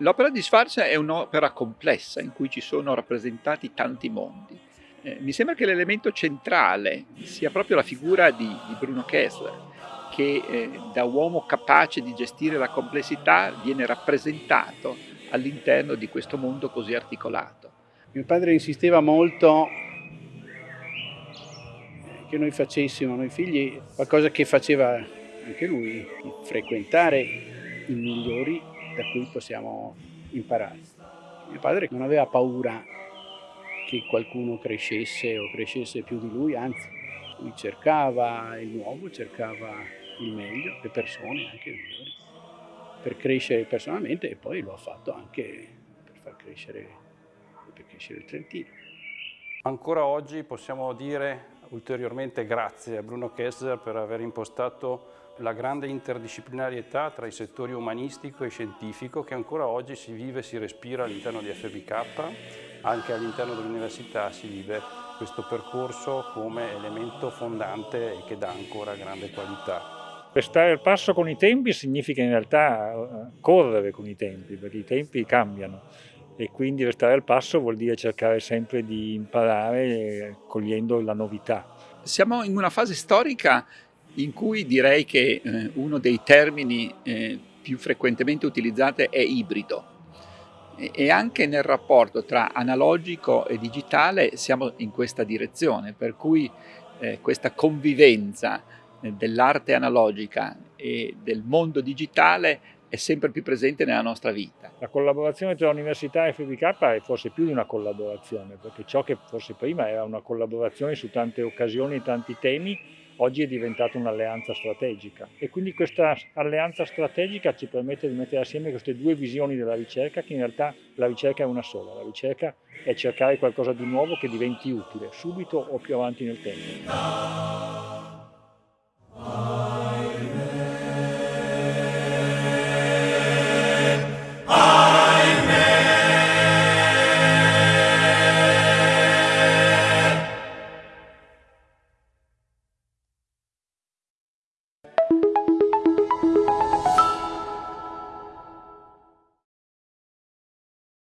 L'opera di Schwarz è un'opera complessa in cui ci sono rappresentati tanti mondi. Eh, mi sembra che l'elemento centrale sia proprio la figura di, di Bruno Kessler, che eh, da uomo capace di gestire la complessità viene rappresentato all'interno di questo mondo così articolato. Mio padre insisteva molto che noi facessimo, noi figli, qualcosa che faceva anche lui, frequentare i migliori da cui possiamo imparare. Mio padre non aveva paura che qualcuno crescesse o crescesse più di lui, anzi, lui cercava il nuovo, cercava il meglio, le persone anche migliori, per crescere personalmente e poi lo ha fatto anche per far crescere, per crescere il Trentino. Ancora oggi possiamo dire ulteriormente grazie a Bruno Kessler per aver impostato la grande interdisciplinarietà tra i settori umanistico e scientifico che ancora oggi si vive e si respira all'interno di FBK, anche all'interno dell'università si vive questo percorso come elemento fondante e che dà ancora grande qualità. Restare al passo con i tempi significa in realtà eh, correre con i tempi, perché i tempi cambiano e quindi restare al passo vuol dire cercare sempre di imparare eh, cogliendo la novità. Siamo in una fase storica in cui direi che eh, uno dei termini eh, più frequentemente utilizzati è ibrido e, anche nel rapporto tra analogico e digitale siamo in questa direzione, per cui questa convivenza dell'arte analogica e del mondo digitale è sempre più presente nella nostra vita. La collaborazione tra università e FBK è forse più di una collaborazione, perché ciò che forse prima era una collaborazione su tante occasioni e tanti temi, oggi è diventata un'alleanza strategica. E quindi questa alleanza strategica ci permette di mettere assieme queste due visioni della ricerca, che in realtà la ricerca è una sola, la ricerca è cercare qualcosa di nuovo che diventi utile, subito o più avanti nel tempo. you